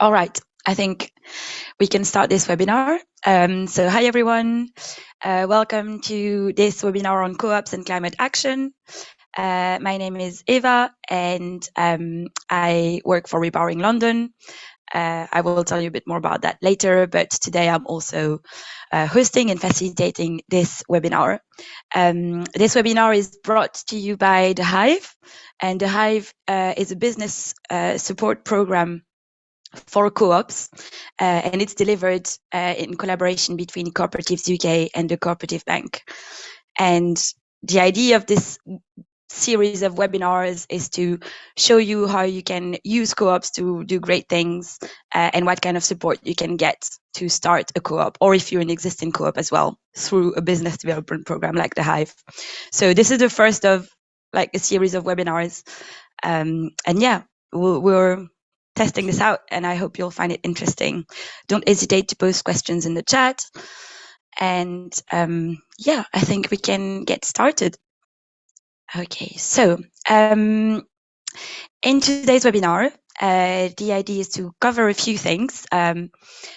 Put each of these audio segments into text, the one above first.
All right, I think we can start this webinar. Um, so hi everyone, uh, welcome to this webinar on co-ops and climate action. Uh, my name is Eva and um, I work for Repowering London. Uh, I will tell you a bit more about that later, but today I'm also uh, hosting and facilitating this webinar. Um, this webinar is brought to you by The Hive, and The Hive uh, is a business uh, support program for co-ops, uh, and it's delivered uh, in collaboration between Cooperatives UK and the Cooperative Bank. And the idea of this series of webinars is to show you how you can use co-ops to do great things uh, and what kind of support you can get to start a co-op or if you're an existing co-op as well through a business development program like the Hive. So this is the first of like a series of webinars. Um, and yeah, we're, we're testing this out and I hope you'll find it interesting. Don't hesitate to post questions in the chat. And um, yeah, I think we can get started. Okay, so um, in today's webinar, uh, the idea is to cover a few things. Um,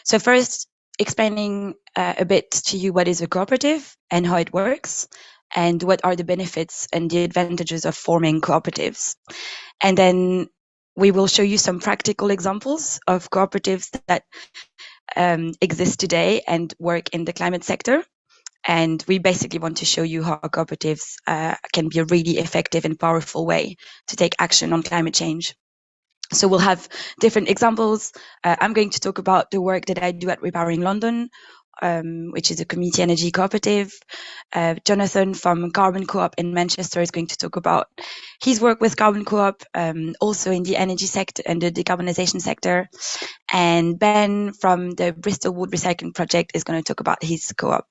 so first, explaining uh, a bit to you what is a cooperative and how it works, and what are the benefits and the advantages of forming cooperatives. And then we will show you some practical examples of cooperatives that um, exist today and work in the climate sector. And we basically want to show you how cooperatives uh, can be a really effective and powerful way to take action on climate change. So we'll have different examples. Uh, I'm going to talk about the work that I do at Repowering London, um, which is a community energy cooperative. Uh, Jonathan from Carbon Co-op in Manchester is going to talk about his work with Carbon Co-op, um, also in the energy sector and the decarbonisation sector. And Ben from the Bristol Wood Recycling Project is going to talk about his co-op.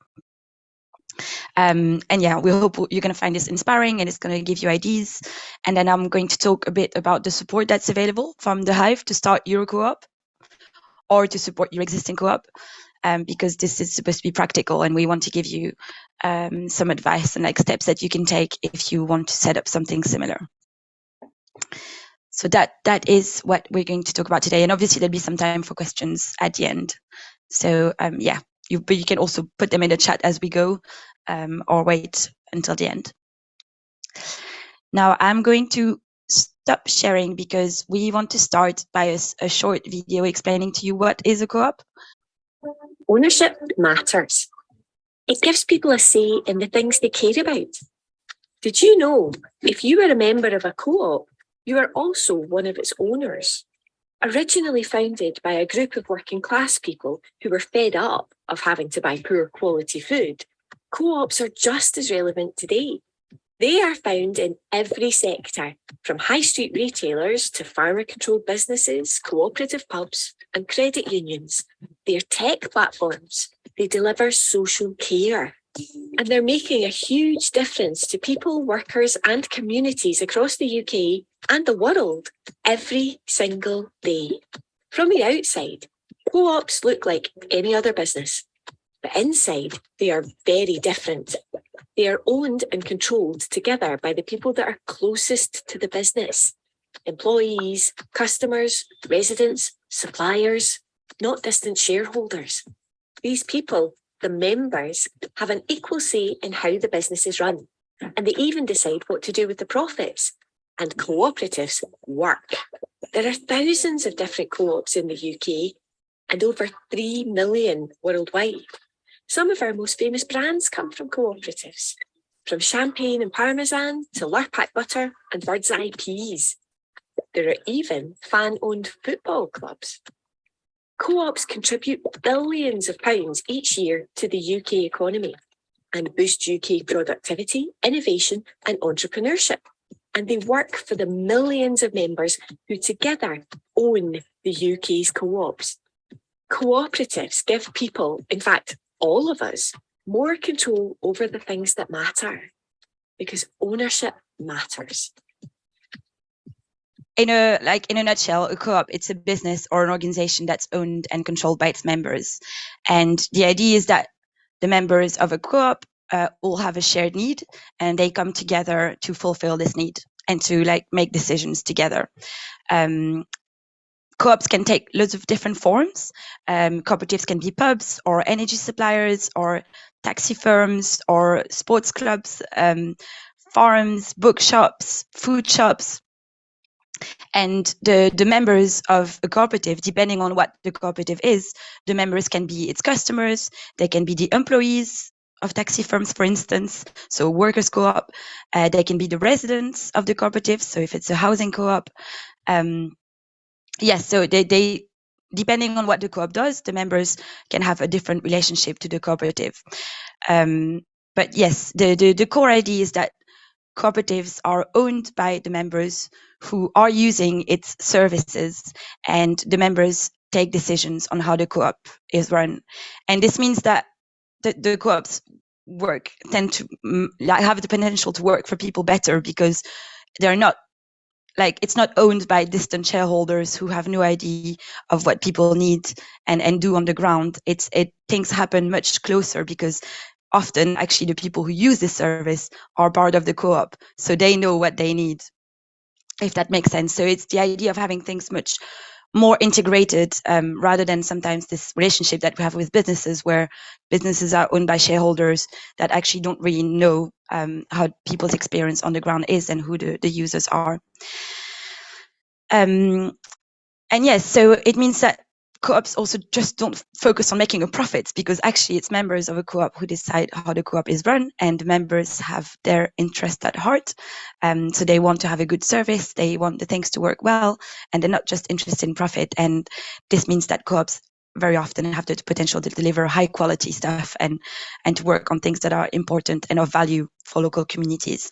Um, and yeah, we hope you're going to find this inspiring and it's going to give you ideas. And then I'm going to talk a bit about the support that's available from the Hive to start your co-op or to support your existing co-op um, because this is supposed to be practical and we want to give you um, some advice and like steps that you can take if you want to set up something similar. So that that is what we're going to talk about today. And obviously there'll be some time for questions at the end. So um, yeah, you, but you can also put them in the chat as we go um, or wait until the end. Now I'm going to stop sharing because we want to start by a, a short video explaining to you what is a co-op Ownership matters. It gives people a say in the things they care about. Did you know if you were a member of a co-op, you are also one of its owners? Originally founded by a group of working class people who were fed up of having to buy poor quality food, co-ops are just as relevant today. They are found in every sector, from high street retailers to farmer-controlled businesses, cooperative pubs and credit unions. They're tech platforms. They deliver social care. And they're making a huge difference to people, workers and communities across the UK and the world every single day. From the outside, co-ops look like any other business, but inside they are very different. They are owned and controlled together by the people that are closest to the business. Employees, customers, residents, suppliers, not distant shareholders. These people, the members, have an equal say in how the business is run, and they even decide what to do with the profits. And cooperatives work. There are thousands of different co-ops in the UK and over 3 million worldwide. Some of our most famous brands come from cooperatives, from champagne and parmesan to Lurpak butter and Birds Eye peas. There are even fan-owned football clubs. Co-ops contribute billions of pounds each year to the UK economy and boost UK productivity, innovation and entrepreneurship. And they work for the millions of members who together own the UK's co-ops. Cooperatives give people, in fact, all of us, more control over the things that matter because ownership matters. In a like in a nutshell a co-op it's a business or an organization that's owned and controlled by its members. And the idea is that the members of a co-op uh, all have a shared need and they come together to fulfill this need and to like make decisions together. Um, co-ops can take lots of different forms. Um, cooperatives can be pubs or energy suppliers or taxi firms or sports clubs, um, farms, bookshops, food shops. And the, the members of a cooperative, depending on what the cooperative is, the members can be its customers, they can be the employees of taxi firms, for instance, so workers co-op, uh, they can be the residents of the cooperative, so if it's a housing co-op, um, yes, so they, they depending on what the co-op does, the members can have a different relationship to the cooperative. Um, but yes, the, the, the core idea is that cooperatives are owned by the members who are using its services and the members take decisions on how the co-op is run. And this means that the, the co-ops work tend to mm, have the potential to work for people better because they're not like it's not owned by distant shareholders who have no idea of what people need and and do on the ground. It's it things happen much closer because often actually the people who use this service are part of the co-op so they know what they need if that makes sense. So it's the idea of having things much more integrated um, rather than sometimes this relationship that we have with businesses where businesses are owned by shareholders that actually don't really know um, how people's experience on the ground is and who the, the users are. Um, and yes, so it means that co-ops also just don't focus on making a profit because actually it's members of a co-op who decide how the co-op is run and members have their interest at heart. Um, so they want to have a good service, they want the things to work well, and they're not just interested in profit. And this means that co-ops very often have the potential to deliver high quality stuff and, and to work on things that are important and of value for local communities.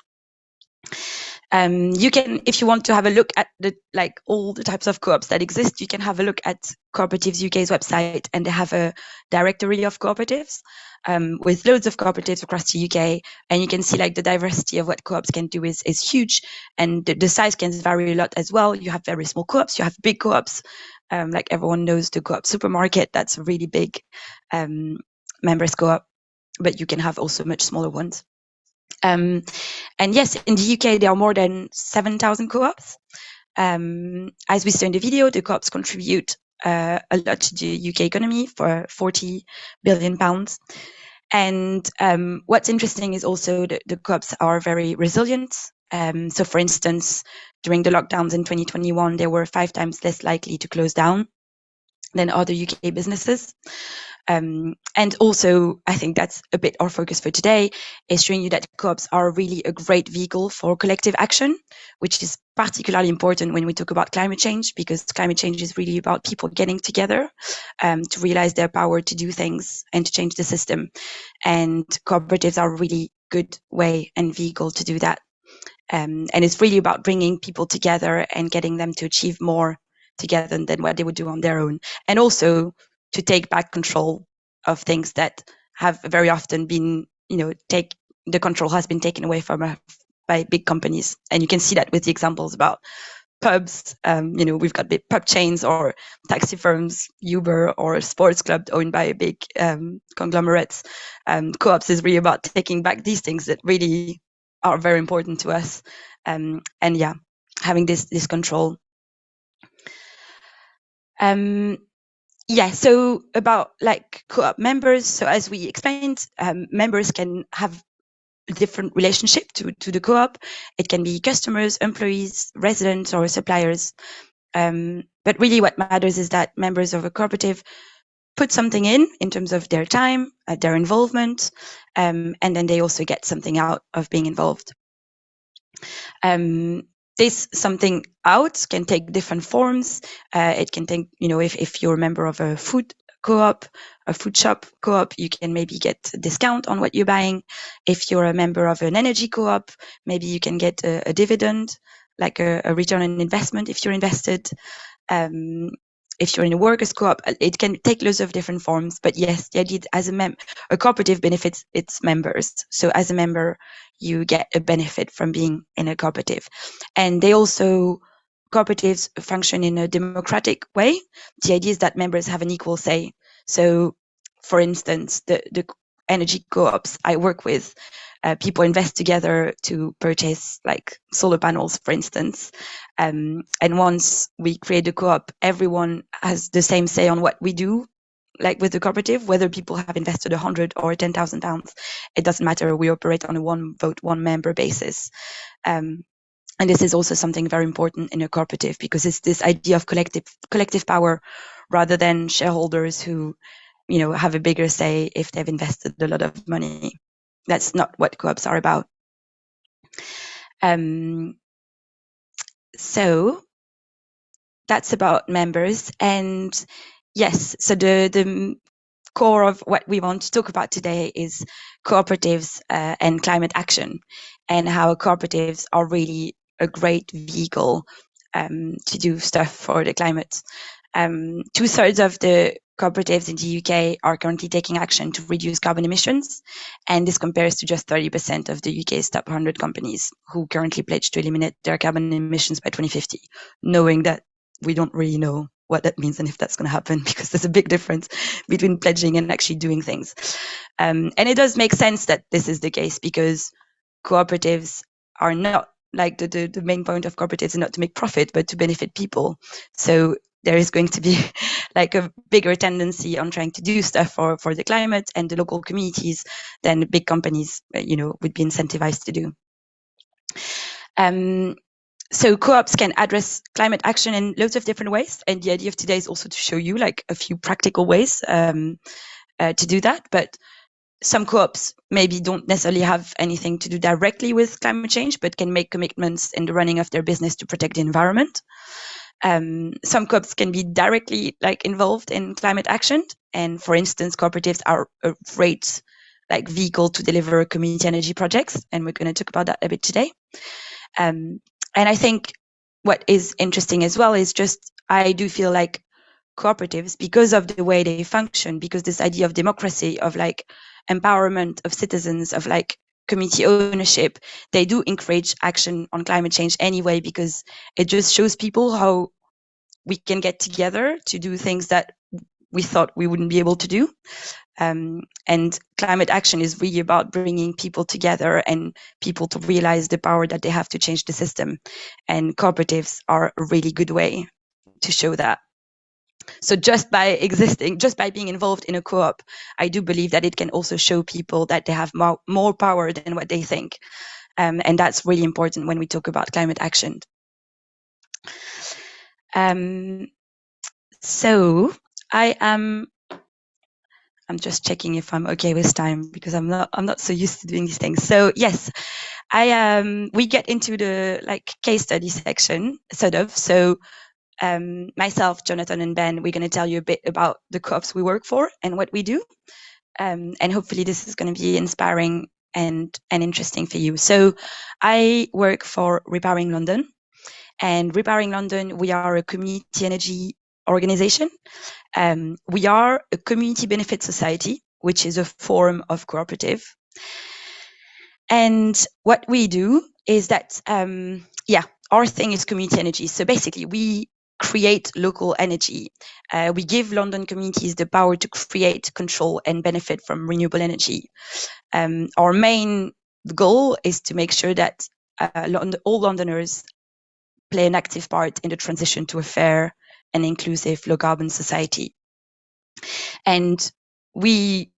Um, you can, if you want to have a look at the like all the types of co-ops that exist, you can have a look at Cooperatives UK's website, and they have a directory of cooperatives um, with loads of cooperatives across the UK, and you can see like the diversity of what co-ops can do is is huge, and the, the size can vary a lot as well. You have very small co-ops, you have big co-ops, um, like everyone knows the co-op supermarket, that's a really big um, members co-op, but you can have also much smaller ones. Um, and yes, in the UK, there are more than 7,000 co-ops. Um, as we saw in the video, the co-ops contribute uh, a lot to the UK economy for 40 billion pounds. And um, what's interesting is also that the co-ops are very resilient. Um, so for instance, during the lockdowns in 2021, they were five times less likely to close down than other UK businesses. Um, and also, I think that's a bit our focus for today, is showing you that co-ops are really a great vehicle for collective action, which is particularly important when we talk about climate change, because climate change is really about people getting together um, to realize their power to do things and to change the system. And cooperatives are a really good way and vehicle to do that. Um, and it's really about bringing people together and getting them to achieve more together than what they would do on their own. And also to take back control of things that have very often been, you know, take the control has been taken away from uh, by big companies. And you can see that with the examples about pubs. Um, you know, we've got big pub chains or taxi firms, Uber or sports club owned by big um, conglomerates. Um, co-ops is really about taking back these things that really are very important to us. Um, and yeah, having this this control. Um, yeah, so about like co-op members. So as we explained, um, members can have a different relationship to, to the co-op. It can be customers, employees, residents, or suppliers. Um, but really what matters is that members of a cooperative put something in in terms of their time, uh, their involvement, um, and then they also get something out of being involved. Um, this something out can take different forms. Uh, it can take, you know, if, if you're a member of a food co-op, a food shop co-op, you can maybe get a discount on what you're buying. If you're a member of an energy co-op, maybe you can get a, a dividend, like a, a, return on investment if you're invested. Um, if you're in a workers co-op, uh, it can take lots of different forms. But yes, the idea as a mem a cooperative benefits its members. So as a member, you get a benefit from being in a cooperative. And they also cooperatives function in a democratic way. The idea is that members have an equal say. So, for instance, the, the energy co-ops I work with, uh, people invest together to purchase like solar panels, for instance. Um, and once we create a co-op, everyone has the same say on what we do. Like with the cooperative, whether people have invested a hundred or ten thousand pounds, it doesn't matter. We operate on a one vote, one member basis. Um, and this is also something very important in a cooperative because it's this idea of collective collective power rather than shareholders who you know have a bigger say if they've invested a lot of money that's not what co-ops are about um, so that's about members and yes so the the core of what we want to talk about today is cooperatives uh, and climate action and how cooperatives are really a great vehicle um, to do stuff for the climate. Um, two thirds of the cooperatives in the UK are currently taking action to reduce carbon emissions, and this compares to just 30% of the UK's top 100 companies who currently pledge to eliminate their carbon emissions by 2050, knowing that we don't really know what that means and if that's going to happen because there's a big difference between pledging and actually doing things. Um, and it does make sense that this is the case because cooperatives are not like the, the, the main point of cooperatives is not to make profit but to benefit people. So there is going to be like a bigger tendency on trying to do stuff for, for the climate and the local communities than big companies, uh, you know, would be incentivized to do. Um, so co-ops can address climate action in loads of different ways. And the idea of today is also to show you like a few practical ways um, uh, to do that. But some co-ops maybe don't necessarily have anything to do directly with climate change, but can make commitments in the running of their business to protect the environment. Um, some co-ops can be directly like involved in climate action. And for instance, cooperatives are a great like vehicle to deliver community energy projects. And we're going to talk about that a bit today. Um, and I think what is interesting as well is just, I do feel like cooperatives, because of the way they function, because this idea of democracy, of like empowerment of citizens, of like community ownership, they do encourage action on climate change anyway, because it just shows people how we can get together to do things that we thought we wouldn't be able to do. Um, and climate action is really about bringing people together and people to realize the power that they have to change the system. And cooperatives are a really good way to show that. So just by existing, just by being involved in a co-op, I do believe that it can also show people that they have more, more power than what they think. Um, and that's really important when we talk about climate action. Um, so I am I'm just checking if I'm okay with time because I'm not I'm not so used to doing these things. So yes, I um we get into the like case study section sort of. So um, myself, Jonathan, and Ben, we're going to tell you a bit about the co-ops we work for and what we do. Um, and hopefully this is going to be inspiring and, and interesting for you. So I work for Repowering London. And Repowering London, we are a community energy organization. Um, we are a community benefit society, which is a form of cooperative. And what we do is that, um, yeah, our thing is community energy. So basically, we create local energy. Uh, we give London communities the power to create, control, and benefit from renewable energy. Um, our main goal is to make sure that uh, London, all Londoners play an active part in the transition to a fair and inclusive low carbon society. And we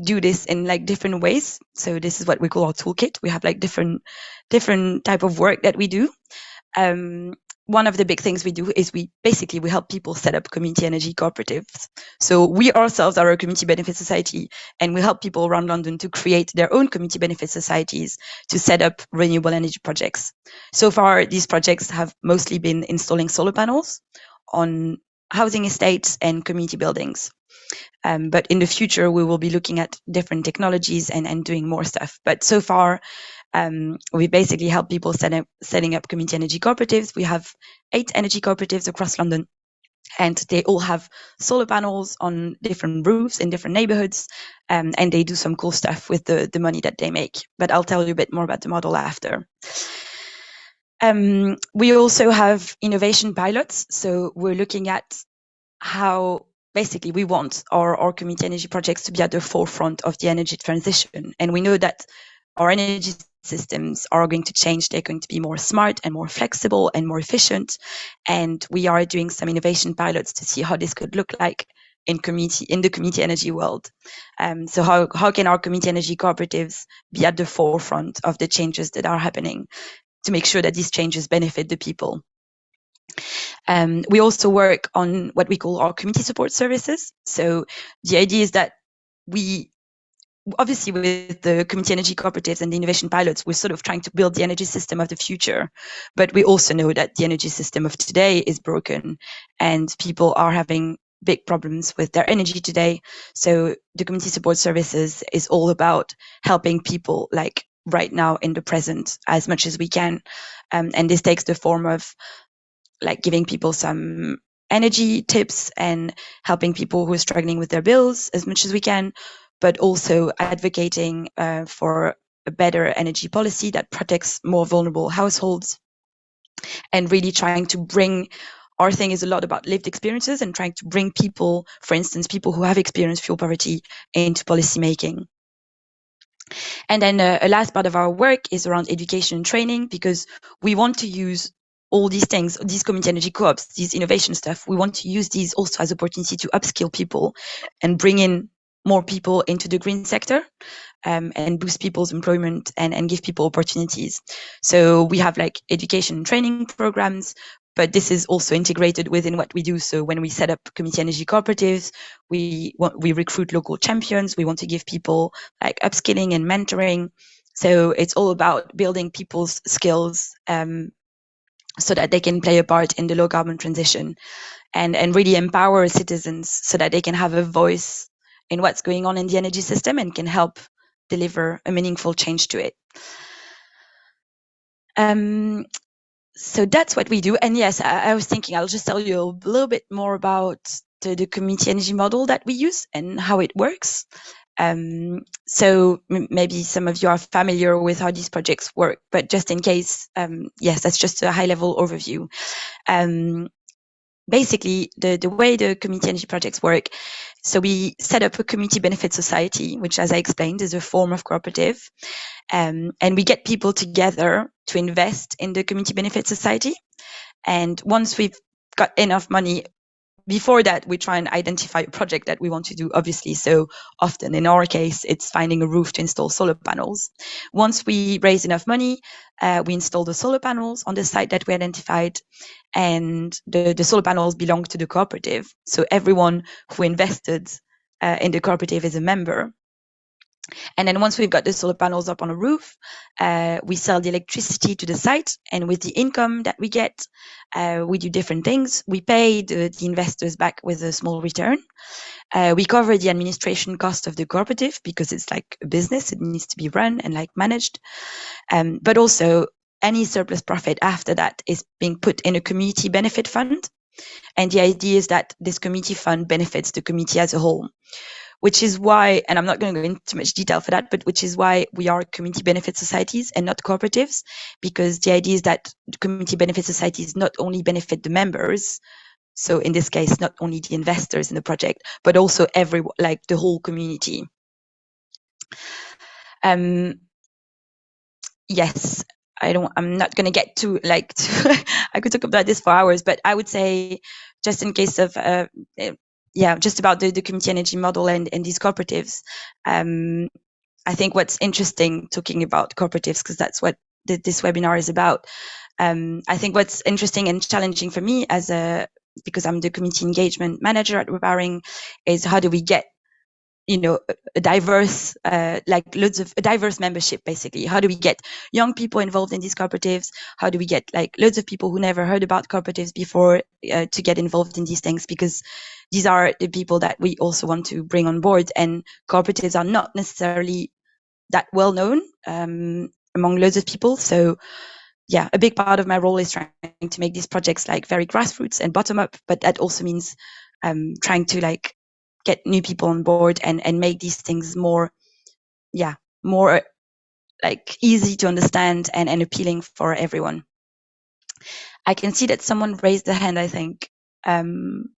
do this in like different ways. So this is what we call our toolkit. We have like different different type of work that we do. Um, one of the big things we do is we basically we help people set up community energy cooperatives. So we ourselves are a community benefit society and we help people around London to create their own community benefit societies to set up renewable energy projects. So far, these projects have mostly been installing solar panels on housing estates and community buildings. Um, but in the future, we will be looking at different technologies and, and doing more stuff. But so far, um, we basically help people set up, setting up community energy cooperatives. We have eight energy cooperatives across London. And they all have solar panels on different roofs in different neighborhoods. Um, and they do some cool stuff with the, the money that they make. But i'll tell you a bit more about the model after. Um, we also have innovation pilots. So we're looking at how basically we want our, our community energy projects to be at the forefront of the energy transition. And we know that our energy systems are going to change. They're going to be more smart and more flexible and more efficient. And we are doing some innovation pilots to see how this could look like in community in the community energy world. Um, so how how can our community energy cooperatives be at the forefront of the changes that are happening to make sure that these changes benefit the people? Um, we also work on what we call our community support services. So the idea is that we obviously with the community energy cooperatives and the innovation pilots we're sort of trying to build the energy system of the future. But we also know that the energy system of today is broken and people are having big problems with their energy today. So the community support services is all about helping people like right now in the present as much as we can. Um, and this takes the form of like giving people some energy tips and helping people who are struggling with their bills as much as we can but also advocating uh, for a better energy policy that protects more vulnerable households and really trying to bring our thing is a lot about lived experiences and trying to bring people, for instance, people who have experienced fuel poverty into policy making. And then uh, a last part of our work is around education and training because we want to use all these things, these community energy co-ops, these innovation stuff, we want to use these also as opportunity to upskill people and bring in more people into the green sector um, and boost people's employment and, and give people opportunities. So we have like education and training programs, but this is also integrated within what we do. So when we set up community energy cooperatives, we we recruit local champions. We want to give people like upskilling and mentoring. So it's all about building people's skills um, so that they can play a part in the low carbon transition and, and really empower citizens so that they can have a voice in what's going on in the energy system and can help deliver a meaningful change to it. Um, so that's what we do. And yes, I, I, was thinking I'll just tell you a little bit more about the, the community energy model that we use and how it works. Um, so maybe some of you are familiar with how these projects work, but just in case, um, yes, that's just a high level overview. Um, basically, the, the way the community energy projects work so we set up a community benefit society, which, as I explained, is a form of cooperative. Um, and we get people together to invest in the community benefit society. And once we've got enough money, before that, we try and identify a project that we want to do, obviously. So often in our case, it's finding a roof to install solar panels. Once we raise enough money, uh, we install the solar panels on the site that we identified and the, the solar panels belong to the cooperative. So everyone who invested uh, in the cooperative is a member. And then once we've got the solar panels up on a roof, uh, we sell the electricity to the site. And with the income that we get, uh, we do different things. We pay the, the investors back with a small return. Uh, we cover the administration cost of the cooperative because it's like a business. It needs to be run and like managed. Um, but also any surplus profit after that is being put in a community benefit fund. And the idea is that this community fund benefits the community as a whole, which is why, and I'm not going to go into much detail for that, but which is why we are community benefit societies and not cooperatives, because the idea is that community benefit societies not only benefit the members, so in this case, not only the investors in the project, but also every, like the whole community. Um, yes, I don't, I'm not going to get to like, to, I could talk about this for hours, but I would say just in case of, uh, yeah, just about the, the community energy model and, and these cooperatives. Um, I think what's interesting talking about cooperatives, because that's what this webinar is about. Um, I think what's interesting and challenging for me as a, because I'm the community engagement manager at Repowering, is how do we get you know a diverse uh, like loads of a diverse membership basically how do we get young people involved in these cooperatives how do we get like loads of people who never heard about cooperatives before uh, to get involved in these things because these are the people that we also want to bring on board and cooperatives are not necessarily that well known um, among loads of people. So yeah a big part of my role is trying to make these projects like very grassroots and bottom up but that also means um, trying to like get new people on board and and make these things more yeah more like easy to understand and, and appealing for everyone. I can see that someone raised their hand i think. Um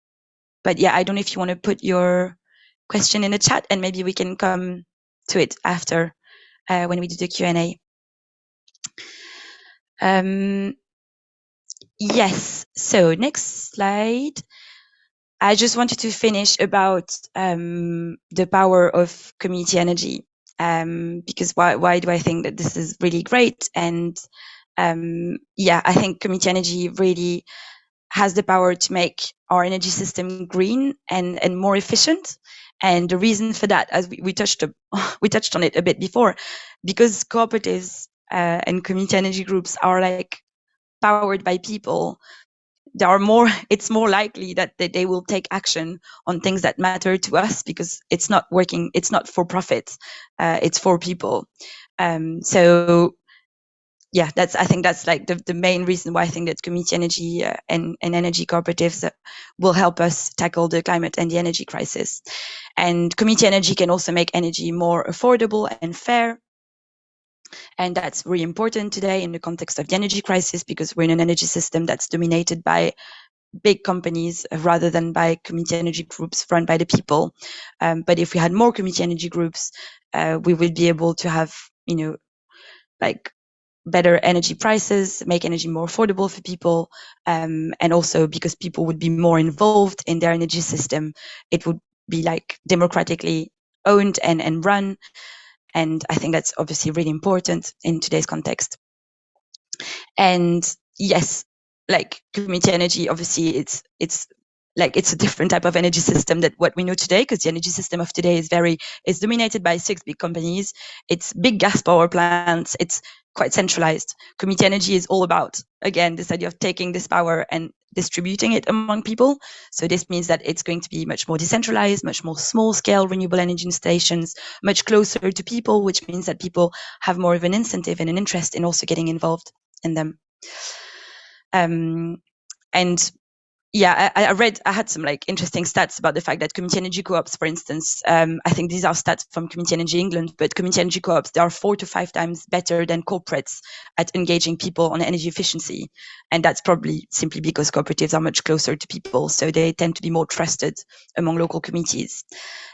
but yeah i don't know if you want to put your question in the chat and maybe we can come to it after uh, when we do the Q&A. Um, yes, so next slide. I just wanted to finish about um, the power of community energy um, because why, why do I think that this is really great? And um, yeah, I think community energy really has the power to make our energy system green and, and more efficient. And the reason for that, as we, we touched we touched on it a bit before, because cooperatives uh, and community energy groups are like powered by people. There are more. It's more likely that they, they will take action on things that matter to us because it's not working. It's not for profit. Uh, it's for people. Um, so yeah, that's I think that's like the, the main reason why I think that community energy uh, and, and energy cooperatives uh, will help us tackle the climate and the energy crisis. And community energy can also make energy more affordable and fair. And that's really important today in the context of the energy crisis because we're in an energy system that's dominated by big companies rather than by community energy groups run by the people. Um, but if we had more community energy groups, uh, we would be able to have, you know, like better energy prices, make energy more affordable for people, um, and also because people would be more involved in their energy system, it would be like democratically owned and, and run. And I think that's obviously really important in today's context. And yes, like community energy, obviously it's it's like it's a different type of energy system that what we know today because the energy system of today is very is dominated by six big companies. It's big gas power plants. It's quite centralized. Community energy is all about again this idea of taking this power and distributing it among people. So this means that it's going to be much more decentralized much more small scale renewable energy stations much closer to people which means that people have more of an incentive and an interest in also getting involved in them. Um, and yeah, I, I, read, I had some like interesting stats about the fact that community energy co-ops, for instance, um, I think these are stats from Community Energy England, but community energy co-ops, they are four to five times better than corporates at engaging people on energy efficiency. And that's probably simply because cooperatives are much closer to people. So they tend to be more trusted among local communities.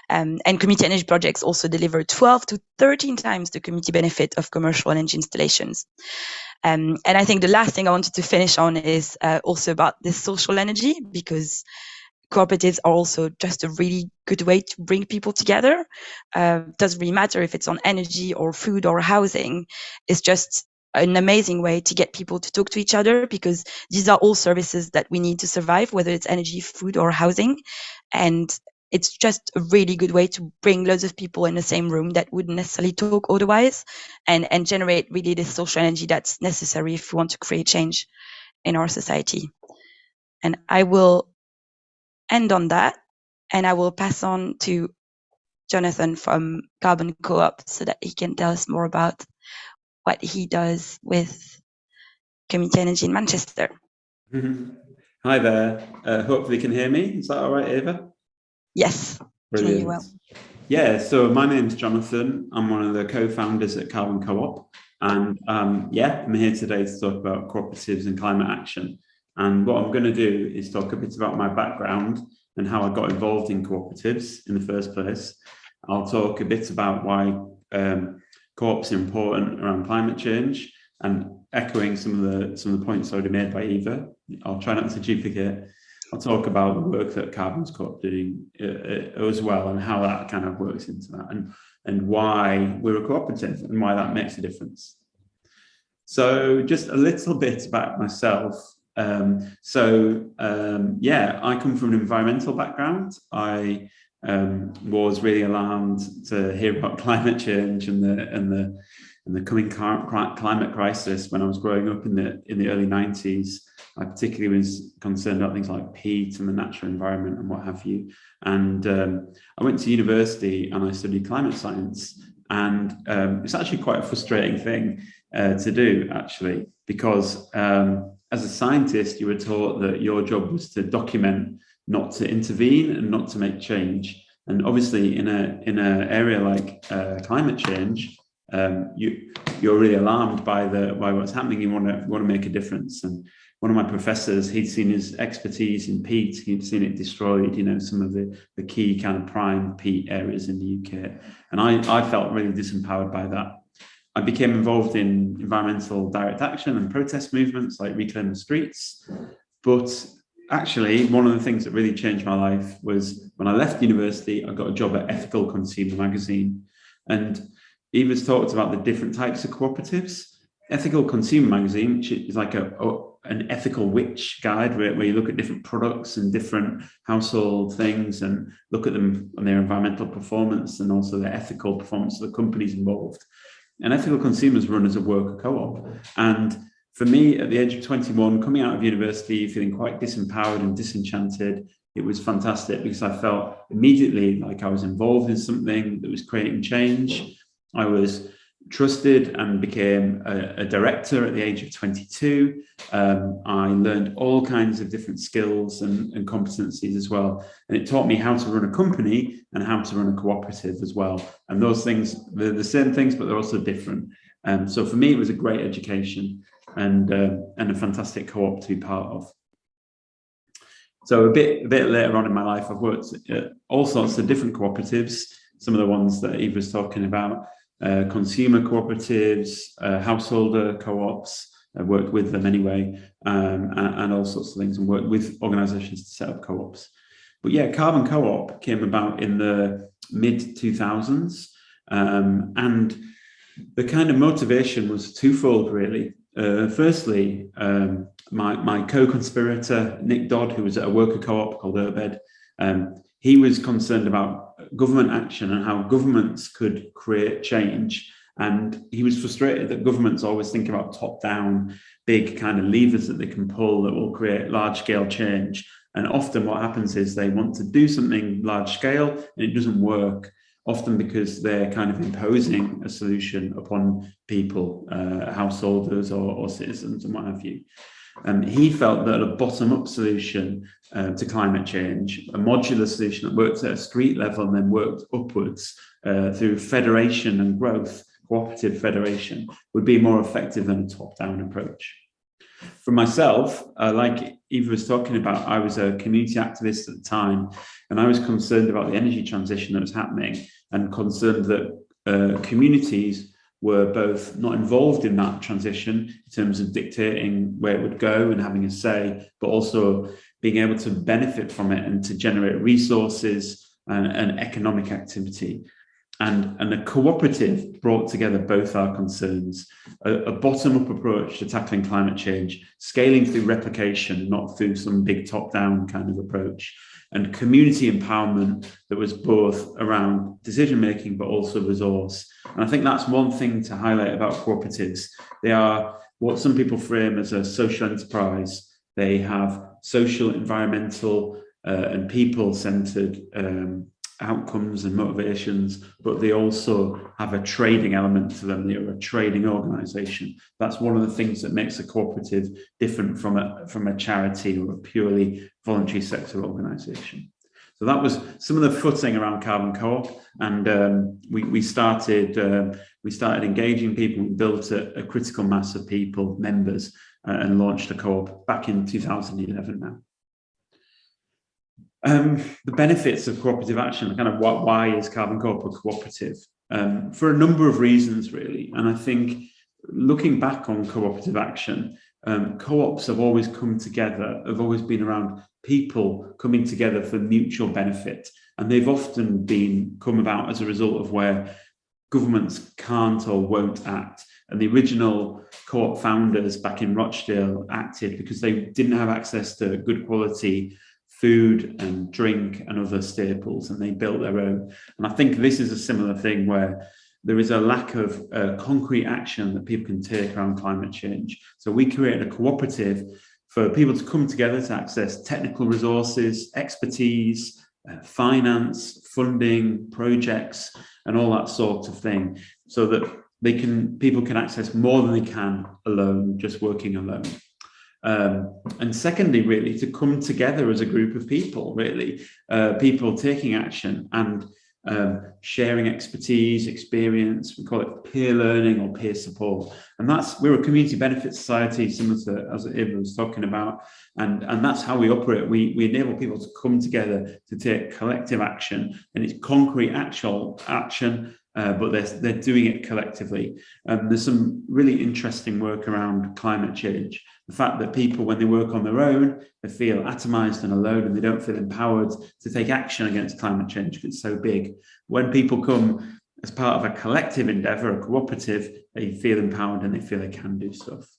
Um, and community energy projects also deliver 12 to 13 times the community benefit of commercial energy installations. Um, and I think the last thing I wanted to finish on is uh, also about this social energy because cooperatives are also just a really good way to bring people together. Uh, doesn't really matter if it's on energy or food or housing. It's just an amazing way to get people to talk to each other because these are all services that we need to survive, whether it's energy, food, or housing. And it's just a really good way to bring loads of people in the same room that wouldn't necessarily talk otherwise and, and generate really this social energy that's necessary if we want to create change in our society. And I will end on that and I will pass on to Jonathan from Carbon Co-op so that he can tell us more about what he does with community energy in Manchester. Hi there. Uh, hopefully you can hear me. Is that all right, Eva? Yes. Brilliant. Well. Yeah, so my name's Jonathan. I'm one of the co-founders at Carbon Co-op. And um, yeah, I'm here today to talk about cooperatives and climate action. And what I'm going to do is talk a bit about my background and how I got involved in cooperatives in the first place. I'll talk a bit about why um, co-ops are important around climate change and echoing some of the some of the points already made by Eva. I'll try not to duplicate I'll talk about the work that Carbon's Co-op doing uh, uh, as well and how that kind of works into that and, and why we're a cooperative and why that makes a difference. So just a little bit about myself. Um, so um, yeah, I come from an environmental background. I um, was really alarmed to hear about climate change and the and the and the coming climate crisis when I was growing up in the in the early 90s. I particularly was concerned about things like peat and the natural environment and what have you. And um, I went to university and I studied climate science. And um, it's actually quite a frustrating thing uh, to do, actually, because um, as a scientist, you were taught that your job was to document, not to intervene and not to make change. And obviously, in a in an area like uh, climate change, um, you you're really alarmed by the by what's happening. You want to want to make a difference. And one of my professors, he'd seen his expertise in peat, he'd seen it destroyed, you know, some of the, the key kind of prime peat areas in the UK. And I, I felt really disempowered by that. I became involved in environmental direct action and protest movements like Reclaim the Streets. But actually, one of the things that really changed my life was when I left university, I got a job at Ethical Consumer magazine. And Eva's talked about the different types of cooperatives. Ethical Consumer magazine, which is like a, a an ethical Which guide where, where you look at different products and different household things and look at them and their environmental performance and also their ethical performance of the companies involved. And ethical consumers run as a worker co-op. And for me, at the age of 21, coming out of university, feeling quite disempowered and disenchanted, it was fantastic because I felt immediately like I was involved in something that was creating change. I was trusted and became a, a, director at the age of 22. Um, I learned all kinds of different skills and, and, competencies as well. And it taught me how to run a company and how to run a cooperative as well. And those things, they're the same things, but they're also different. Um, so for me, it was a great education and, uh, and a fantastic co-op to be part of. So a bit, a bit later on in my life, I've worked at all sorts of different cooperatives, some of the ones that Eve was talking about, consumer cooperatives, uh, householder co-ops, I worked with them anyway, um, and, and, all sorts of things, and worked with organisations to set up co-ops. But yeah, Carbon Co-op came about in the mid 2000s, um, and the kind of motivation was twofold, really. Uh, firstly, um, my, my co-conspirator, Nick Dodd, who was at a worker co-op called Urbed, um, he was concerned about government action and how governments could create change. And he was frustrated that governments always think about top down, big kind of levers that they can pull that will create large scale change. And often what happens is they want to do something large scale and it doesn't work, often because they're kind of imposing a solution upon people, uh, householders or, or citizens and what have you. And he felt that a bottom-up solution uh, to climate change, a modular solution that works at a street level and then worked upwards uh, through federation and growth, cooperative federation, would be more effective than a top-down approach. For myself, uh, like Eva was talking about, I was a community activist at the time, and I was concerned about the energy transition that was happening and concerned that uh, communities were both not involved in that transition in terms of dictating where it would go and having a say, but also being able to benefit from it and to generate resources and, and economic activity. And, and a cooperative brought together both our concerns, a, a bottom-up approach to tackling climate change, scaling through replication, not through some big top-down kind of approach, and community empowerment that was both around decision making but also resource. And I think that's one thing to highlight about cooperatives. They are what some people frame as a social enterprise. They have social, environmental, uh, and people-centered um, outcomes and motivations, but they also have a trading element to them. They're a trading organization. That's one of the things that makes a cooperative different from a, from a charity or a purely voluntary sector organization. So that was some of the footing around Carbon Co-op, and um, we, we started uh, we started engaging people. We built a, a critical mass of people, members, uh, and launched a co-op back in 2011 now. Um, the benefits of cooperative action, kind of what, why is Carbon Co-op a cooperative? Um, for a number of reasons, really. And I think looking back on cooperative action, um, co-ops have always come together, have always been around people coming together for mutual benefit. And they've often been come about as a result of where governments can't or won't act. And the original co-op founders back in Rochdale acted because they didn't have access to good quality food and drink and other staples and they built their own. And I think this is a similar thing where there is a lack of uh, concrete action that people can take around climate change. So we created a cooperative for people to come together to access technical resources, expertise, uh, finance, funding, projects, and all that sort of thing, so that they can people can access more than they can alone, just working alone. Um, and secondly, really, to come together as a group of people, really, uh, people taking action and um, sharing expertise, experience, we call it peer learning or peer support. And that's, we're a community benefit society, similar to as Eva was talking about, and, and that's how we operate. We, we enable people to come together to take collective action, and it's concrete actual action uh, but they're, they're doing it collectively. Um, there's some really interesting work around climate change. The fact that people, when they work on their own, they feel atomized and alone and they don't feel empowered to take action against climate change because it's so big. When people come as part of a collective endeavor, a cooperative, they feel empowered and they feel they can do stuff.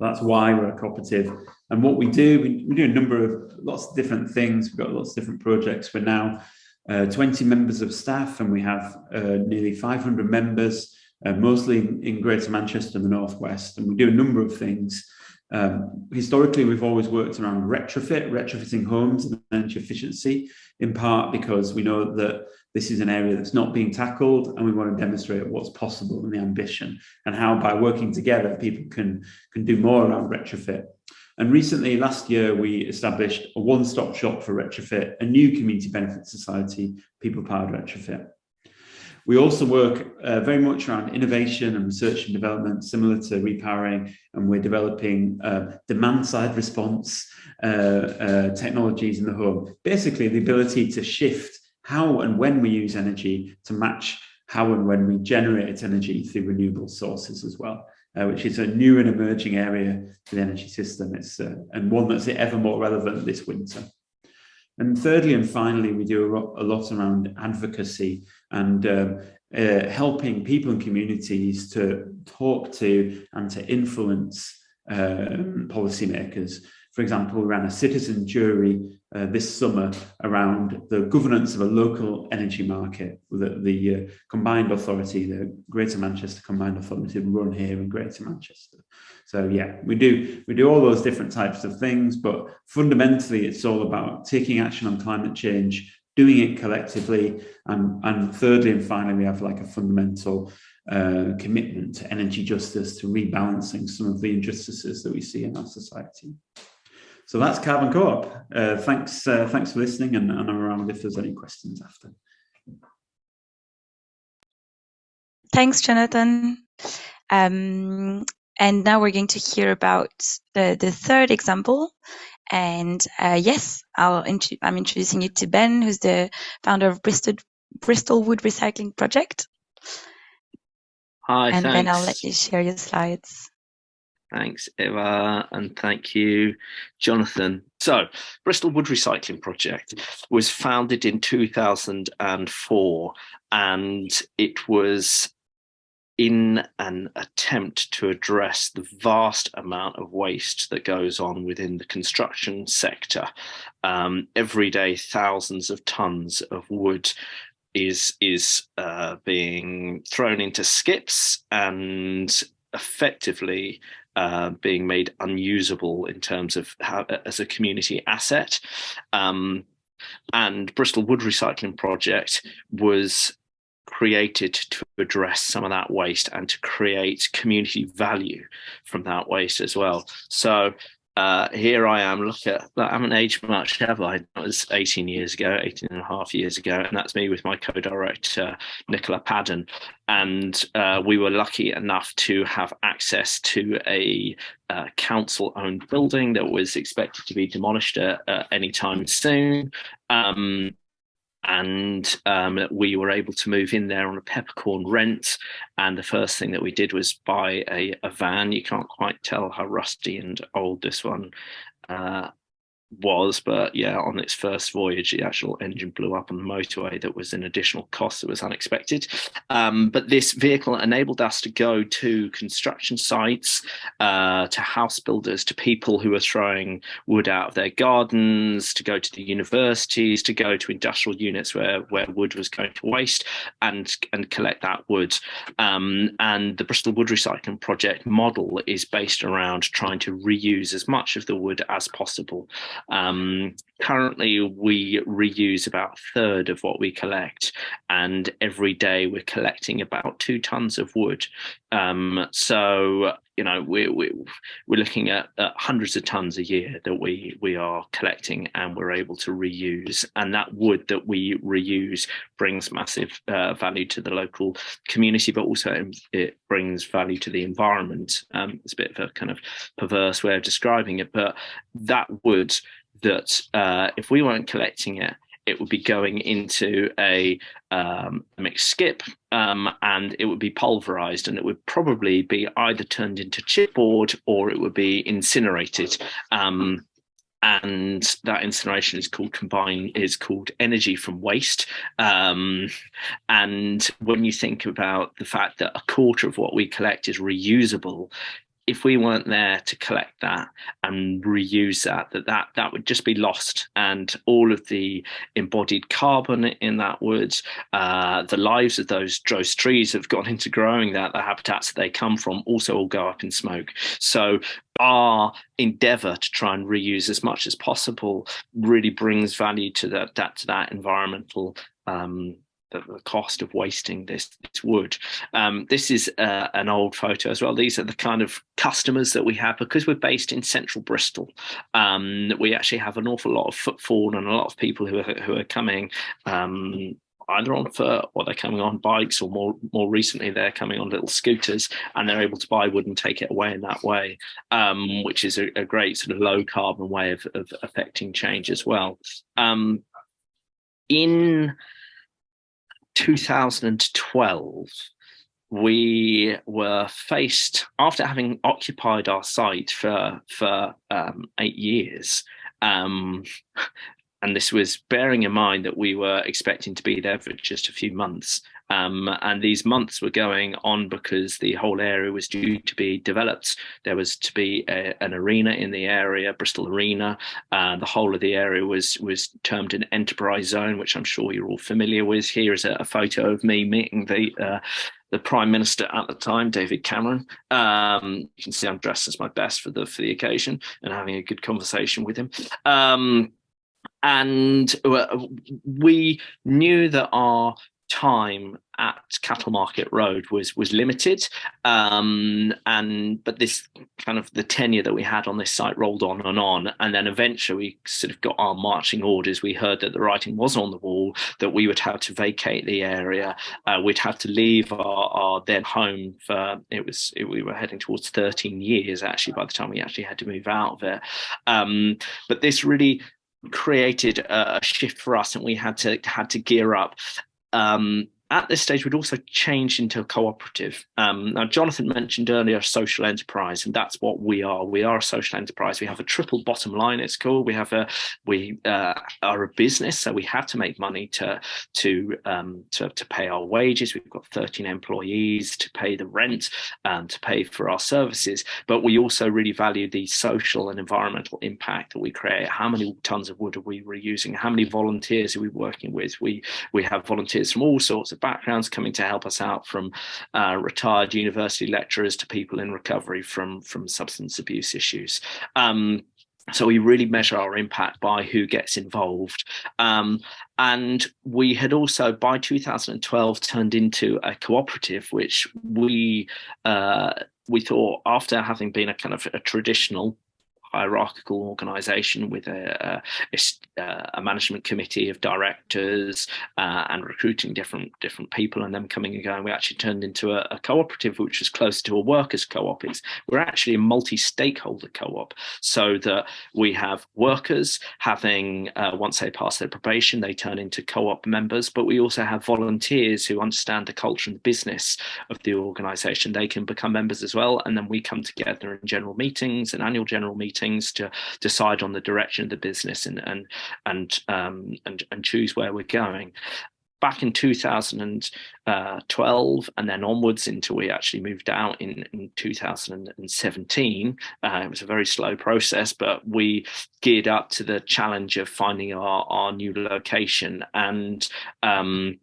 That's why we're a cooperative. And what we do, we, we do a number of lots of different things. We've got lots of different projects. We're now uh, 20 members of staff and we have uh, nearly 500 members, uh, mostly in, in, Greater Manchester and the Northwest. And we do a number of things. Um, historically, we've always worked around retrofit, retrofitting homes and energy efficiency, in part because we know that this is an area that's not being tackled and we want to demonstrate what's possible and the ambition and how by working together people can, can do more around retrofit. And recently, last year, we established a one-stop shop for retrofit, a new community benefit society, People Powered Retrofit. We also work uh, very much around innovation and research and development, similar to repowering, and we're developing uh, demand-side response uh, uh technologies in the home. Basically, the ability to shift how and when we use energy to match how and when we generate its energy through renewable sources as well uh, which is a new and emerging area for the energy system. It's uh, and one that's ever more relevant this winter. And thirdly and finally, we do a, lot around advocacy and um, uh, helping people and communities to talk to and to influence um, policymakers for example, we ran a citizen jury uh, this summer around the governance of a local energy market that the uh, combined authority, the Greater Manchester Combined Authority run here in Greater Manchester. So yeah, we do we do all those different types of things, but fundamentally it's all about taking action on climate change, doing it collectively, and, and thirdly and finally we have like a fundamental uh, commitment to energy justice, to rebalancing some of the injustices that we see in our society. So that's Carbon Co-op. Uh, thanks, uh, thanks for listening, and, and I'm around if there's any questions after. Thanks, Jonathan. Um, and now we're going to hear about the, the third example. And uh, yes, I'll int I'm introducing you to Ben, who's the founder of Bristol, Bristol Wood Recycling Project. Hi, and thanks. then I'll let you share your slides. Thanks, Eva, and thank you, Jonathan. So, Bristol Wood Recycling Project was founded in 2004, and it was in an attempt to address the vast amount of waste that goes on within the construction sector. Um, every day, thousands of tons of wood is is uh, being thrown into skips and effectively uh, being made unusable in terms of how as a community asset. Um, and Bristol Wood Recycling Project was created to address some of that waste and to create community value from that waste as well. So uh, here I am, look at, I haven't aged much, have I? That was 18 years ago, 18 and a half years ago. And that's me with my co-director, Nicola Padden. And uh, we were lucky enough to have access to a uh, council-owned building that was expected to be demolished at, at any time soon. Um, and um, we were able to move in there on a peppercorn rent. And the first thing that we did was buy a, a van. You can't quite tell how rusty and old this one uh, was, but yeah, on its first voyage, the actual engine blew up on the motorway. That was an additional cost that was unexpected. Um, but this vehicle enabled us to go to construction sites, uh, to house builders, to people who are throwing wood out of their gardens, to go to the universities, to go to industrial units where where wood was going to waste, and and collect that wood. Um, and the Bristol Wood Recycling Project model is based around trying to reuse as much of the wood as possible. Um, currently, we reuse about a third of what we collect, and every day we're collecting about two tons of wood. Um, so, you know, we're, we're, we're looking at, at, hundreds of tons a year that we, we are collecting and we're able to reuse. And that wood that we reuse brings massive uh, value to the local community, but also it brings value to the environment. Um, it's a bit of a kind of perverse way of describing it, but that wood that uh, if we weren't collecting it, it would be going into a, um, mixed skip um, and it would be pulverized and it would probably be either turned into chipboard or it would be incinerated. Um, and that incineration is called combine is called energy from waste um, and when you think about the fact that a quarter of what we collect is reusable if we weren't there to collect that and reuse that, that that that would just be lost, and all of the embodied carbon in that wood, uh, the lives of those those trees have gone into growing that, the habitats that they come from, also all go up in smoke. So our endeavor to try and reuse as much as possible really brings value to that, that to that environmental um, the, the cost of wasting this, this wood. Um, this is uh, an old photo as well. These are the kind of customers that we have because we're based in central Bristol. Um, we actually have an awful lot of footfall and a lot of people who are, who are coming um, either on foot or they're coming on bikes or more more recently they're coming on little scooters and they're able to buy wood and take it away in that way um, which is a, a, great sort of low carbon way of, of affecting change as well um, in 2012, we were faced after having occupied our site for for um, eight years. Um, and this was bearing in mind that we were expecting to be there for just a few months. Um, and these months were going on because the whole area was due to be developed. There was to be a, an arena in the area, Bristol Arena. Uh, the whole of the area was was termed an enterprise zone, which I'm sure you're all familiar with. Here is a, a photo of me meeting the uh, the prime minister at the time, David Cameron. Um, you can see I'm dressed as my best for the for the occasion and having a good conversation with him. Um, and uh, we knew that our time at Cattle Market Road was was limited, um, and but this kind of the tenure that we had on this site rolled on and on, and then eventually we sort of got our marching orders. We heard that the writing was on the wall that we would have to vacate the area. Uh, we'd have to leave our, our then home for it was it, we were heading towards 13 years actually by the time we actually had to move out of it. Um, but this really created a shift for us and we had to had to gear up um, at this stage, we'd also changed into a cooperative. Um, now, Jonathan mentioned earlier social enterprise, and that's what we are. We are a social enterprise. We have a triple bottom line. It's called. We have a we uh, are a business, so we have to make money to to um, to, to pay our wages. We've got 13 employees to pay the rent and to pay for our services. But we also really value the social and environmental impact that we create. How many tons of wood are we reusing? How many volunteers are we working with? We we have volunteers from all sorts of backgrounds coming to help us out from uh, retired university lecturers to people in recovery from, from substance abuse issues. Um, so we really measure our impact by who gets involved. Um, and we had also, by 2012, turned into a cooperative, which we uh, we thought after having been a kind of a traditional hierarchical organization with a, a, a management committee of directors uh, and recruiting different different people and them coming and going. We actually turned into a, a cooperative, which was closer to a workers' co-op. It's, we're actually a multi-stakeholder co-op, so that we have workers having uh, once they pass their probation, they turn into co-op members, but we also have volunteers who understand the culture and the business of the organization. They can become members as well, and then we come together in general meetings and annual general meetings meetings to decide on the direction of the business and and and um, and, and choose where we're going back in 2012 and then onwards until we actually moved out in, in 2017. Uh, it was a very slow process, but we geared up to the challenge of finding our, our new location. And um,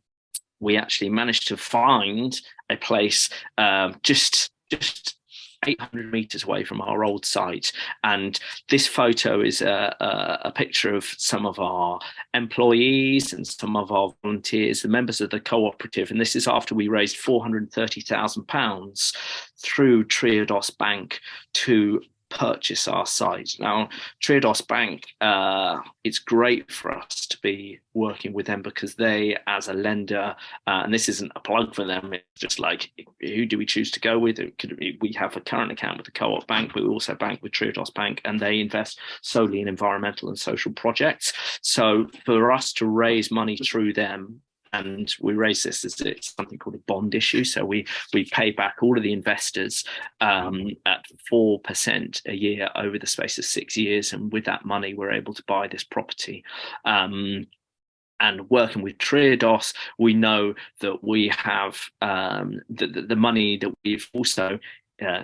we actually managed to find a place uh, just just 800 meters away from our old site. And this photo is a, a, a, picture of some of our employees and some of our volunteers, the members of the cooperative. And this is after we raised £430,000 through Triodos Bank to purchase our site. Now, Triodos Bank, uh, it's great for us to be working with them because they, as a lender, uh, and this isn't a plug for them, it's just like, who do we choose to go with? we have a current account with the Co-op Bank, but we also bank with Triodos Bank, and they invest solely in environmental and social projects. So for us to raise money through them and we raise this as it's something called a bond issue. So we we pay back all of the investors um, at four percent a year over the space of six years, and with that money, we're able to buy this property. Um, and working with Triodos, we know that we have um, the, the, money that we've also uh,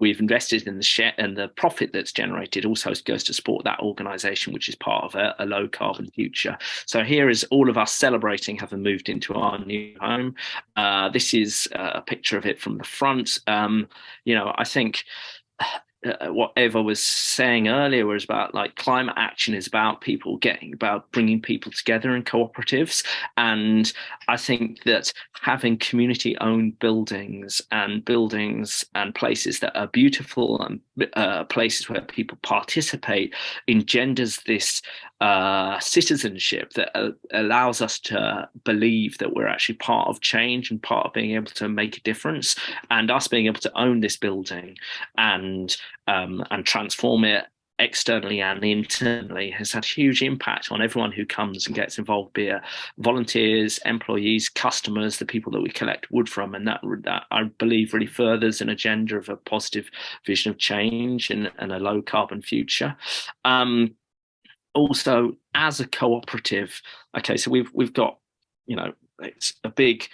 we've invested in the share and the profit that's generated also goes to support that organization which is part of a, a, low carbon future. So here is all of us celebrating having moved into our new home. Uh, this is a picture of it from the front. Um, you know i think uh, what Eva was saying earlier was about like climate action is about people getting about bringing people together in cooperatives. And I think that having community owned buildings and buildings and places that are beautiful and uh, places where people participate engenders this uh, citizenship that uh, allows us to believe that we're actually part of change and part of being able to make a difference. And us being able to own this building and um, and transform it externally and internally has had huge impact on everyone who comes and gets involved, be it volunteers, employees, customers, the people that we collect wood from. And that, that I believe really furthers an agenda of a positive vision of change and, and a low carbon future. Um, also, as a cooperative, okay, so we've we've got, you know, it's a big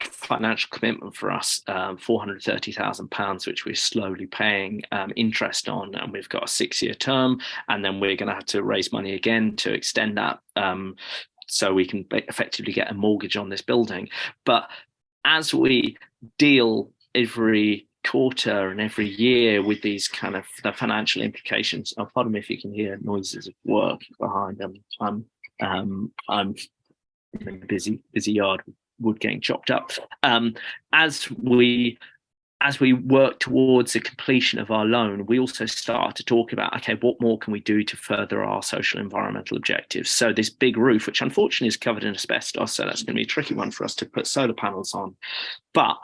financial commitment for us, um, £430,000, which we're slowly paying um, interest on. And we've got a six year term, and then we're going to have to raise money again to extend that um, so we can effectively get a mortgage on this building. But as we deal every quarter and every year with these kind of the financial implications. Oh, pardon me if you can hear noises of work behind them. I'm um, I'm in a busy busy yard wood getting chopped up. Um, as we as we work towards the completion of our loan, we also start to talk about, okay, what more can we do to further our social environmental objectives? So this big roof, which unfortunately is covered in asbestos, so that's going to be a tricky one for us to put solar panels on. But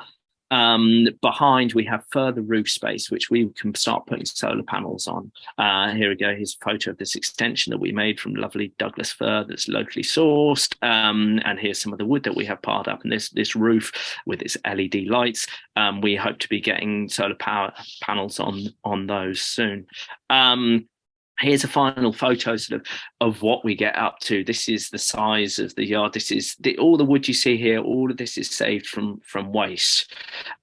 um, behind we have further roof space, which we can start putting solar panels on. Uh, here we go, here's a photo of this extension that we made from lovely Douglas fir that's locally sourced. Um, and here's some of the wood that we have piled up. And this, this roof with its LED lights, um, we hope to be getting solar power panels on, on those soon. Um, here's a final photo sort of of what we get up to. This is the size of the yard. This is the, all the wood you see here all of this is saved from from waste.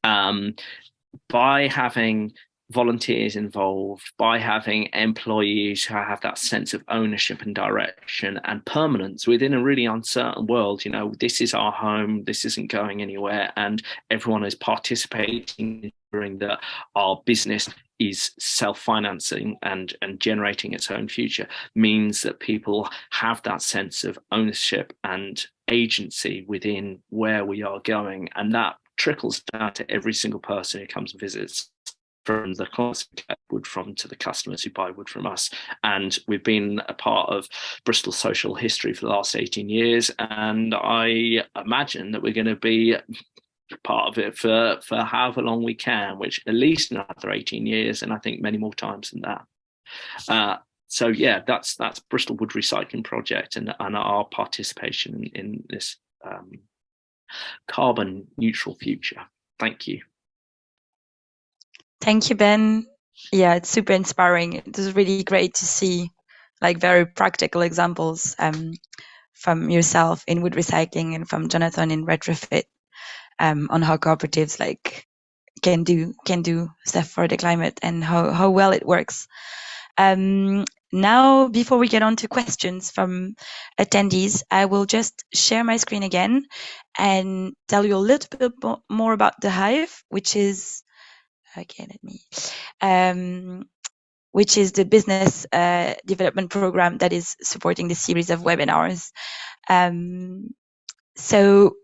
Um, by having volunteers involved by having employees who have that sense of ownership and direction and permanence within a really uncertain world. You know this is our home this isn't going anywhere and everyone is participating in that our business is self-financing and and generating its own future means that people have that sense of ownership and agency within where we are going. And that trickles down to every single person who comes and visits from the clients we get wood from to the customers who buy wood from us. And we've been a part of Bristol social history for the last 18 years. And I imagine that we're going to be part of it for for however long we can, which at least another 18 years, and I think many more times than that. Uh, so yeah, that's that's Bristol Wood Recycling Project and, and our participation in, in this um, carbon neutral future. Thank you. Thank you, Ben. Yeah, it's super inspiring. It was really great to see like very practical examples um, from yourself in wood recycling and from Jonathan in retrofit um, on how cooperatives like can do can do stuff for the climate and how, how well it works. Um, now, before we get on to questions from attendees, I will just share my screen again and tell you a little bit more about the Hive, which is okay. Let me. Um, which is the business uh, development program that is supporting the series of webinars. Um, so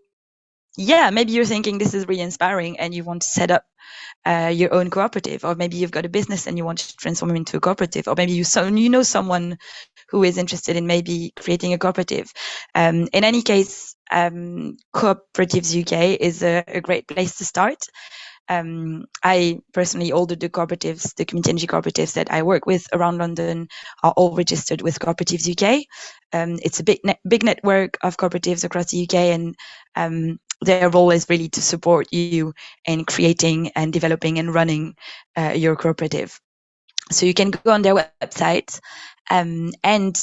yeah, maybe you're thinking this is really inspiring and you want to set up uh, your own cooperative, or maybe you've got a business and you want to transform it into a cooperative, or maybe you so you know someone who is interested in maybe creating a cooperative. Um, in any case, um, Cooperatives UK is a, a, great place to start. Um, I personally, all the, the cooperatives, the community energy cooperatives that I work with around London are all registered with Cooperatives UK. Um, it's a big, net, big network of cooperatives across the UK and um, their role is really to support you in creating and developing and running uh, your cooperative. So you can go on their website um, and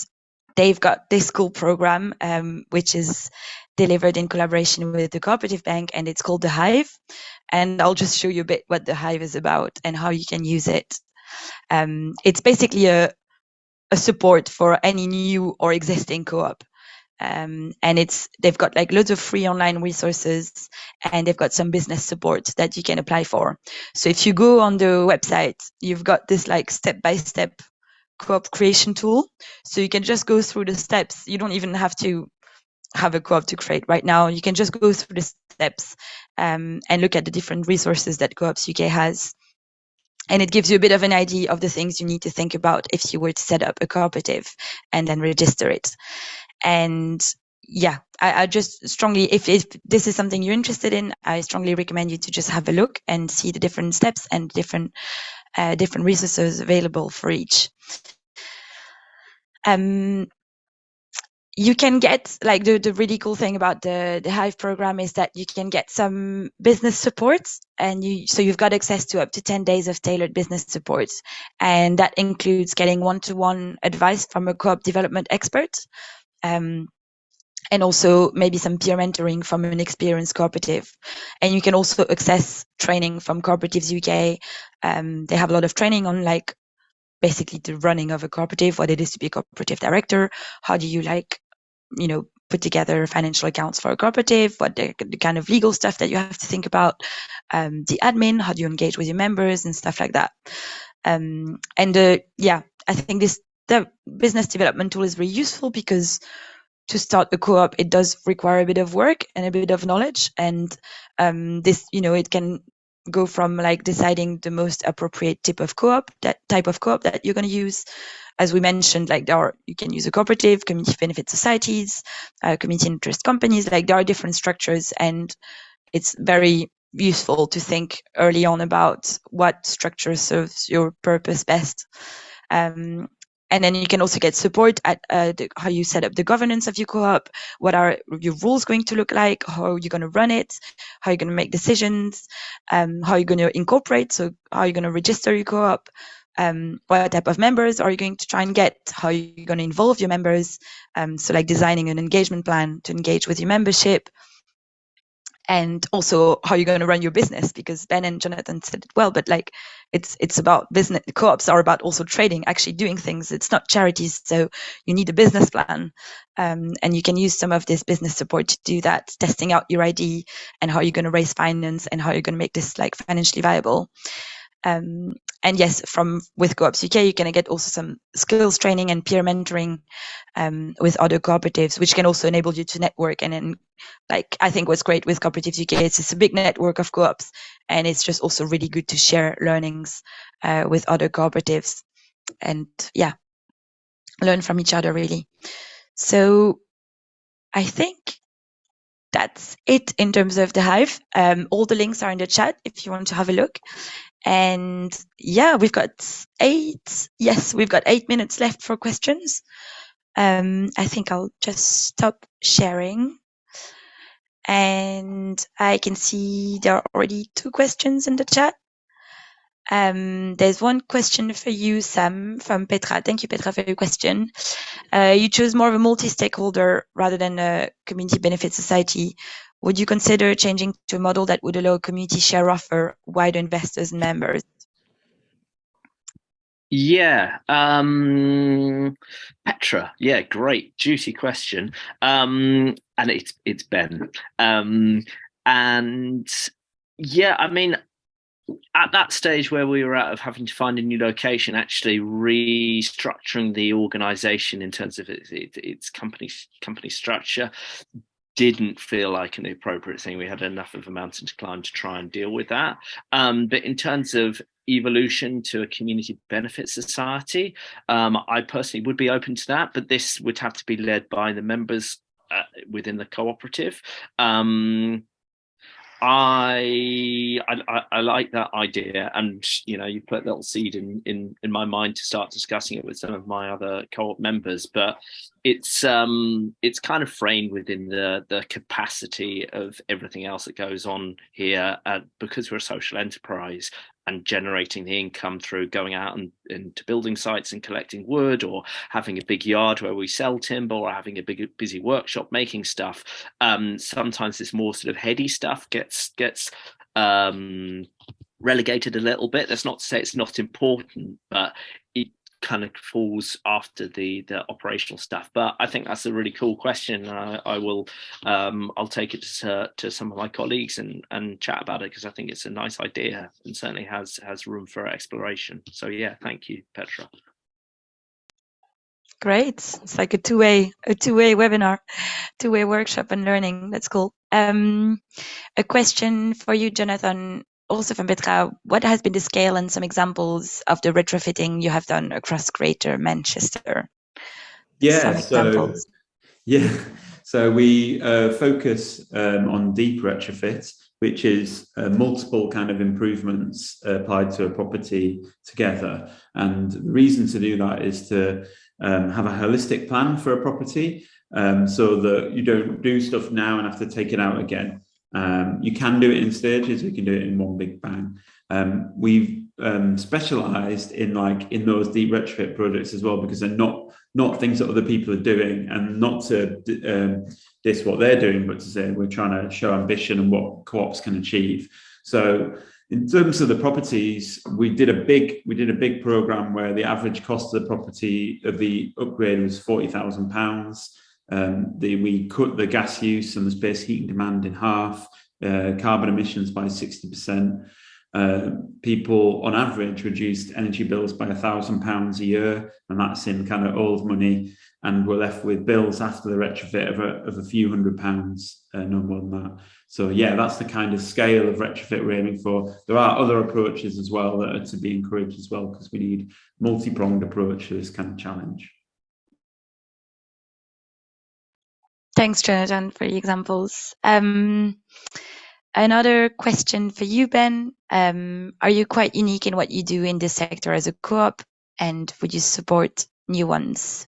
they've got this cool program, um, which is delivered in collaboration with the cooperative bank and it's called the hive and i'll just show you a bit what the hive is about and how you can use it. Um, it's basically a, a support for any new or existing co-op. Um, and it's they've got like loads of free online resources and they've got some business support that you can apply for. So if you go on the website you've got this like step-by-step co-op creation tool. So you can just go through the steps. You don't even have to have a co-op to create right now. You can just go through the steps um, and look at the different resources that co-ops uk has. And it gives you a bit of an idea of the things you need to think about if you were to set up a cooperative and then register it. And yeah I, I, just strongly if, if this is something you're interested in i strongly recommend you to just have a look and see the different steps and different uh, different resources available for each. Um, you can get like the, the really cool thing about the the hive program is that you can get some business support and you so you've got access to up to 10 days of tailored business support and that includes getting one-to-one advice from a co-op development expert um, and also maybe some peer mentoring from an experienced cooperative. And you can also access training from Cooperatives UK. Um, they have a lot of training on like basically the running of a cooperative, what it is to be a cooperative director, how do you like, you know, put together financial accounts for a cooperative, what the, the kind of legal stuff that you have to think about, um, the admin, how do you engage with your members and stuff like that. Um, and uh, yeah, I think this the business development tool is very useful because to start a co-op, it does require a bit of work and a bit of knowledge. And um, this, you know, it can go from like deciding the most appropriate type of co-op, that type of co-op that you're going to use. As we mentioned, like there are, you can use a cooperative, community benefit societies, uh, community interest companies. Like there are different structures, and it's very useful to think early on about what structure serves your purpose best. Um, and then you can also get support at uh, the, how you set up the governance of your co-op what are your rules going to look like how are you're going to run it how are you're going to make decisions um, how you're going to incorporate so how are you're going to register your co-op um, what type of members are you going to try and get? How are you're going to involve your members? Um, so like designing an engagement plan to engage with your membership. And also how you're going to run your business because ben and jonathan said it well but like it's it's about business co-ops are about also trading actually doing things. It's not charities so you need a business plan. Um, and you can use some of this business support to do that testing out your id and how you're going to raise finance and how you're going to make this like financially viable um, and yes, from with Co-ops UK, you can get also some skills training and peer mentoring um, with other cooperatives, which can also enable you to network. And then, like I think what's great with Cooperatives UK is it's a big network of co-ops, and it's just also really good to share learnings uh, with other cooperatives, and yeah, learn from each other really. So I think that's it in terms of the Hive. Um, all the links are in the chat if you want to have a look. And yeah, we've got eight. Yes, we've got eight minutes left for questions. Um, I think I'll just stop sharing. And I can see there are already two questions in the chat. Um, there's one question for you, Sam, from Petra. Thank you, Petra, for your question. Uh, you chose more of a multi-stakeholder rather than a community benefit society. Would you consider changing to a model that would allow community share offer wider investors and members? Yeah, um, Petra. Yeah, great, juicy question. Um, and it's it's Ben. Um, and yeah, I mean, at that stage where we were out of having to find a new location, actually restructuring the organization in terms of its, its company company structure, didn't feel like an appropriate thing. We had enough of a mountain to climb to try and deal with that. Um, but in terms of evolution to a community benefit society, um, I personally would be open to that, but this would have to be led by the members uh, within the cooperative. Um, I, I, I like that idea, and you know, you put a little seed in in in my mind to start discussing it with some of my other co-op members. But it's um it's kind of framed within the the capacity of everything else that goes on here, uh, because we're a social enterprise and generating the income through going out and into building sites and collecting wood or having a big yard where we sell timber or having a big busy workshop making stuff um, sometimes this more sort of heady stuff gets gets um, relegated a little bit. That's not to say it's not important but kind of falls after the the operational stuff but i think that's a really cool question I, I, will um, i'll take it to, to some of my colleagues and and chat about it because i think it's a nice idea and certainly has has room for exploration. So yeah thank you petra. Great. It's like a two-way a two-way webinar two-way workshop and learning. That's cool. Um, a question for you jonathan also from Petra, what has been the scale and some examples of the retrofitting you have done across Greater Manchester? Yeah, so yeah, so we uh, focus um, on deep retrofit, which is uh, multiple kind of improvements uh, applied to a property together. And the reason to do that is to um, have a holistic plan for a property um, so that you don't do stuff now and have to take it out again. Um, you can do it in stages, we can do it in one big bang. Um, we've um, specialized in like in those deep retrofit projects as well because they're not not things that other people are doing and not to um, diss what they're doing but to say we're trying to show ambition and what co-ops can achieve so in terms of the properties we did a big we did a big program where the average cost of the property of the upgrade was 40,000 pounds um, the, we cut the gas use and the space heating demand in half, uh, carbon emissions by 60%. Uh, people on average reduced energy bills by a thousand pounds a year, and that's in kind of old money. And we're left with bills after the retrofit of a, of a few hundred pounds, uh, no more than that. So yeah, that's the kind of scale of retrofit we're aiming for. There are other approaches as well that are to be encouraged as well, because we need multi-pronged approach to this kind of challenge. Thanks, Jonathan, for the examples. Um, another question for you, Ben. Um, are you quite unique in what you do in this sector as a co-op, and would you support new ones?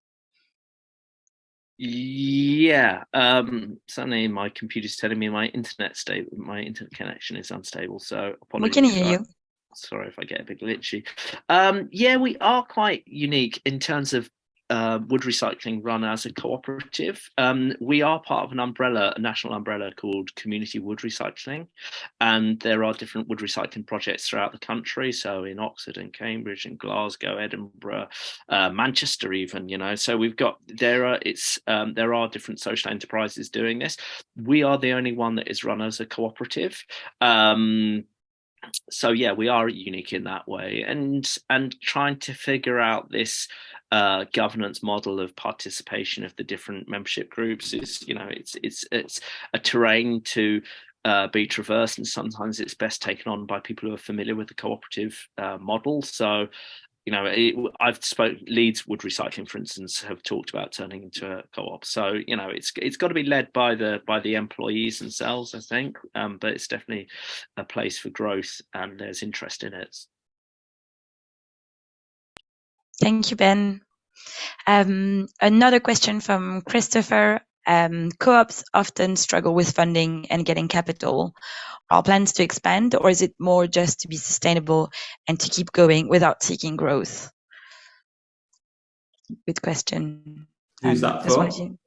Yeah, um, suddenly my computer's telling me my internet state, my internet connection is unstable. So we can hear you. Sorry if I get a bit glitchy. Um, yeah, we are quite unique in terms of uh, wood recycling run as a cooperative. Um, we are part of an umbrella, a national umbrella called Community Wood Recycling, and there are different wood recycling projects throughout the country. So in Oxford and Cambridge and Glasgow, Edinburgh, uh, Manchester, even you know. So we've got there are it's um, there are different social enterprises doing this. We are the only one that is run as a cooperative. Um, so yeah we are unique in that way and and trying to figure out this uh, governance model of participation of the different membership groups is you know it's it's it's a terrain to uh, be traversed and sometimes it's best taken on by people who are familiar with the cooperative uh, model. So you know, it, I've spoke Leeds Wood Recycling, for instance, have talked about turning into a co-op. So you know, it's it's got to be led by the by the employees themselves, I think. Um, but it's definitely a place for growth, and there's interest in it. Thank you, Ben. Um, another question from Christopher. Um, co-ops often struggle with funding and getting capital Are plans to expand, or is it more just to be sustainable and to keep going without seeking growth? Good question. Who's um, that for? You,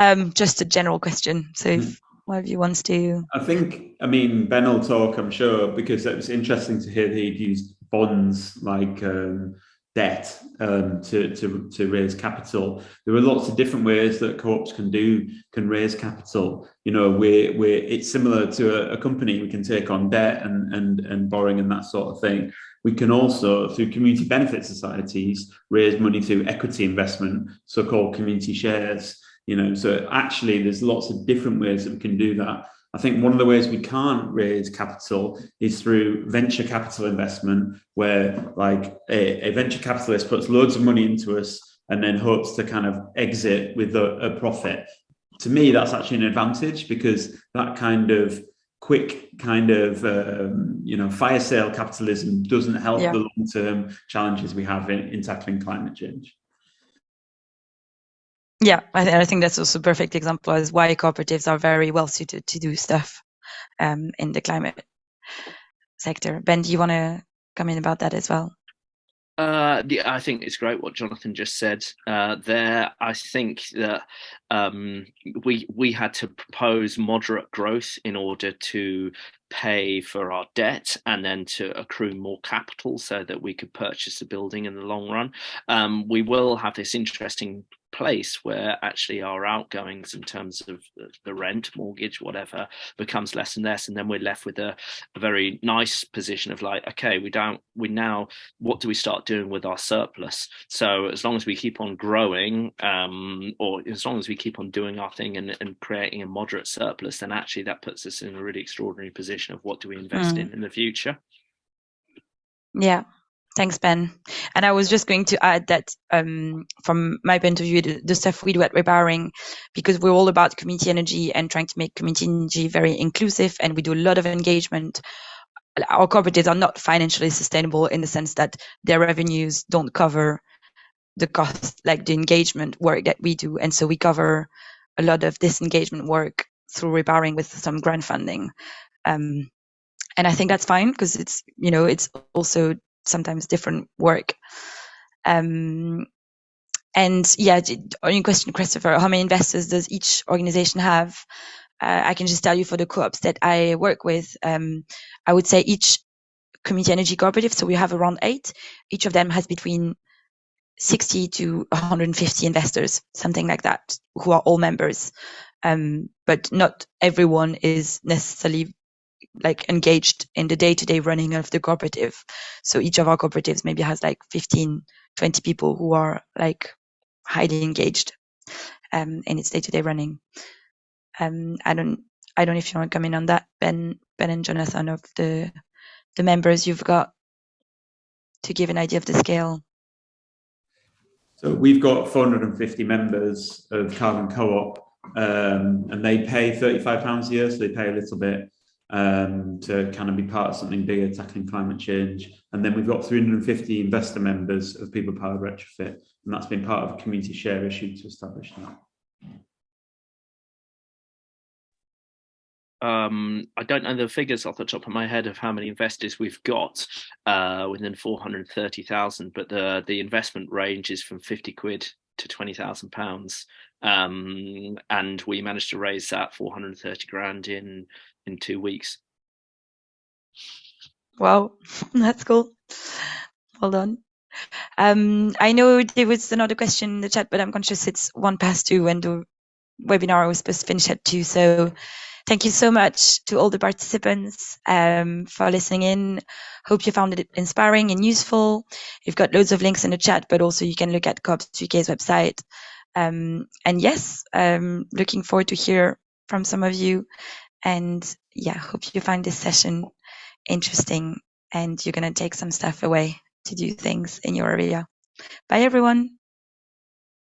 um, just a general question. So if mm. one of you wants to. I think, I mean, Ben will talk, I'm sure, because it was interesting to hear that he'd used bonds like um, debt um, to, to, to raise capital. There are lots of different ways that co-ops can do, can raise capital. You know, we're, we're, it's similar to a, a, company. We can take on debt and, and, and borrowing and that sort of thing. We can also, through community benefit societies, raise money through equity investment, so-called community shares. You know, so actually there's lots of different ways that we can do that. I think one of the ways we can't raise capital is through venture capital investment, where like a, a venture capitalist puts loads of money into us and then hopes to kind of exit with a, a profit. To me, that's actually an advantage because that kind of quick kind of um, you know fire sale capitalism doesn't help yeah. the long-term challenges we have in, in tackling climate change. Yeah, I, th I, think that's also a perfect example as why cooperatives are very well suited to do stuff um, in the climate sector. Ben, do you want to come in about that as well? Uh, the, I think it's great what Jonathan just said uh, there. I think that um, we we had to propose moderate growth in order to pay for our debt and then to accrue more capital so that we could purchase a building in the long run. Um, we will have this interesting place where actually our outgoings in terms of the rent, mortgage, whatever, becomes less and less, and then we're left with a, a, very nice position of like, okay, we don't, we now, what do we start doing with our surplus? So as long as we keep on growing, um, or as long as we keep on doing our thing and, and creating a moderate surplus, then actually that puts us in a really extraordinary position of what do we invest mm. in in the future. Yeah, Thanks, Ben. And I was just going to add that um, from my point of view, the, the, stuff we do at Repowering, because we're all about community energy and trying to make community energy very inclusive, and we do a lot of engagement. Our cooperatives are not financially sustainable in the sense that their revenues don't cover the cost, like the engagement work that we do. And so we cover a lot of this engagement work through Repowering with some grant funding. Um, and I think that's fine because it's, you know, it's also sometimes different work. Um, and yeah, on your question, Christopher, how many investors does each organization have? Uh, I can just tell you for the co-ops that I work with, um, I would say each community energy cooperative, so we have around eight, each of them has between 60 to 150 investors, something like that, who are all members. Um, but not everyone is necessarily like engaged in the day-to-day running of the cooperative. So each of our cooperatives maybe has like 15, 20 people who are like highly engaged um, in its day-to-day running. Um, I don't, I don't know if you want to come in on that, Ben, Ben and Jonathan, of the the members you've got to give an idea of the scale. So we've got 450 members of Carbon Co-op, um, and they pay 35 pounds a year, so they pay a little bit um, to kind of be part of something bigger, tackling climate change. And then we've got 350 investor members of People Powered Retrofit, and that's been part of a community share issue to establish that. Um, I don't know the figures off the top of my head of how many investors we've got uh, within 430,000, but the the investment range is from 50 quid to 20,000 pounds. Um, and we managed to raise that 430 grand in in two weeks. Wow, that's cool. Well done. Um, I know there was another question in the chat, but I'm conscious it's one past two and the webinar was supposed to finish at two. So thank you so much to all the participants um, for listening in. Hope you found it inspiring and useful. You've got loads of links in the chat, but also you can look at Co-ops UK's website. Um, and yes, um, looking forward to hear from some of you and yeah, hope you find this session interesting and you're going to take some stuff away to do things in your area. Bye, everyone.